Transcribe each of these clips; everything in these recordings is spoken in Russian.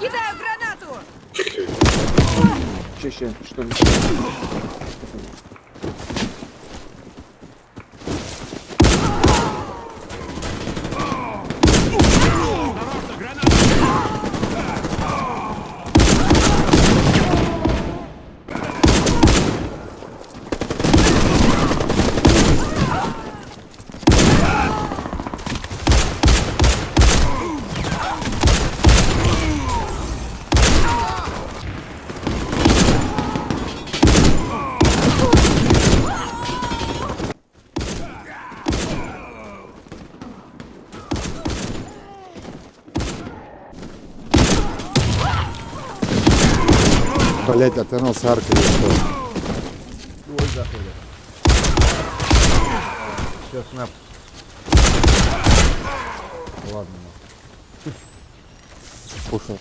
Кидаю гранату! Че, что ли? Блять, а на Харькове что? Ой, заходит. Сейчас снап. Ладно. Пушил.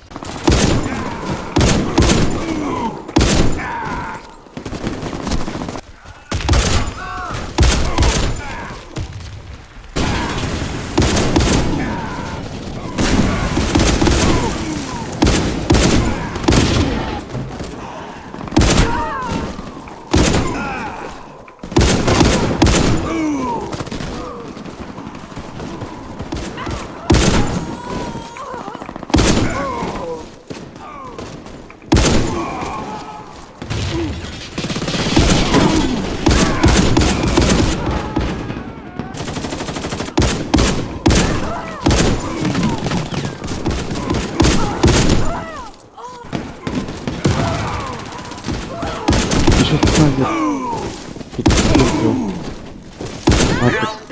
Сейчас снайпер.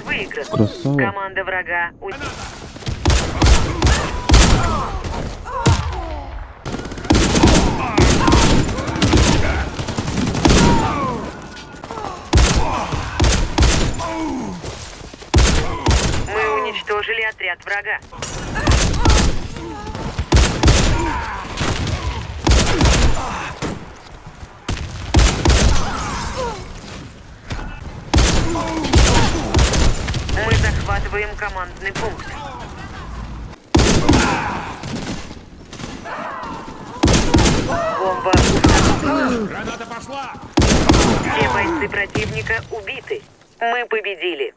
Выигран. Красава. Команда врага уничтожили отряд врага. Мы захватываем командный пункт. Бомба. Граната пошла! Все бойцы противника убиты. Мы победили.